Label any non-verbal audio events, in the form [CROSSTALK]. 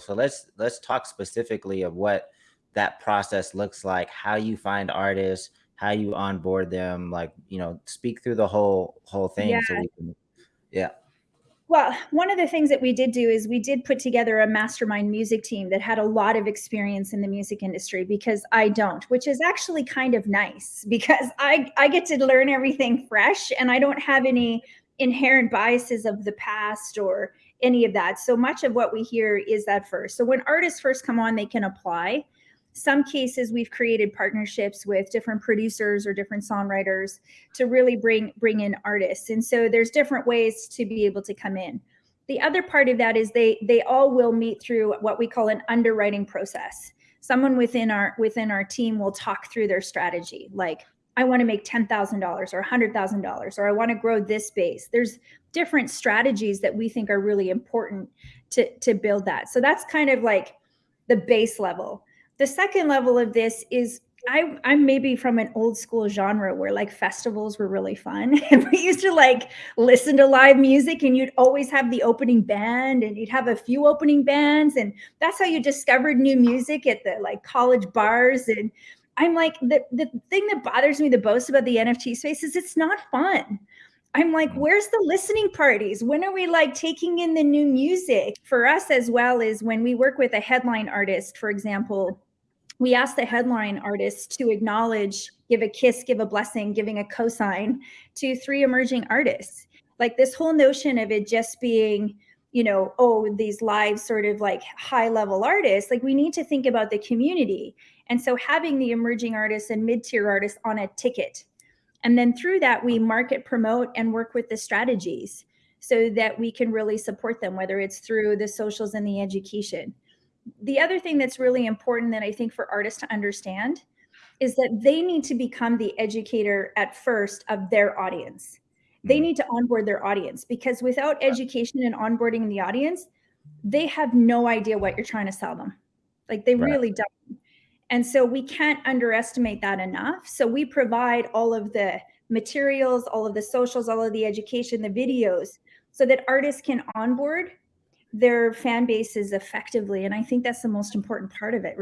So let's let's talk specifically of what that process looks like, how you find artists, how you onboard them, like, you know, speak through the whole whole Yeah. thing so we can Yeah. Well, one of the things that we did do is we did put together a mastermind music team that had a lot of experience in the music industry because I don't, which is actually kind of nice [LAUGHS] because I I get to learn everything fresh and I don't have any inherent biases of the past or any of that. So much of what we hear is that first. So when artists first come on, they can apply. Some cases we've created partnerships with different producers or different songwriters to really bring bring in artists. And so there's different ways to be able to come in. The other part of that is they they all will meet through what we call an underwriting process. Someone within our within our team will talk through their strategy like I want to make $10,000 or $100,000 or I want to grow this base. There's different strategies that we think are really important to to build that. So that's kind of like the base level the second level of this is I, I'm maybe from an old school genre where like festivals were really fun. [LAUGHS] And we used to like listen to live music and you'd always have the opening band and you'd have a few opening bands. And that's how you discovered new music at the like college bars. And I'm like, the, the thing that bothers me the most about the NFT space is it's not fun. I'm like, mm. where's the listening parties? When are we like taking in the new music? For us as well is when we work with a headline artist, for example, we ask the headline artist to acknowledge, give a kiss, give a blessing, giving a cosign to three emerging artists. Like this whole notion of it just being, you know, oh, these live sort of like high level artists, like we need to think about the community. And so having the emerging artists and mid tier artists on a ticket. And then through that, we market, promote, and work with the strategies so that we can really support them, whether it's through the socials and the education the other thing that's really important that I think for artists to understand is that they need to become the educator at first of their audience. They mm-hmm. need to onboard their audience because without education and onboarding the audience, they have no idea what you're trying to sell them. Like they right. really don't. And so we can't underestimate that enough. So we provide all of the materials, all of the socials, all of the education, the videos, so that artists can onboard their fan bases effectively. And I think that's the most important part of it.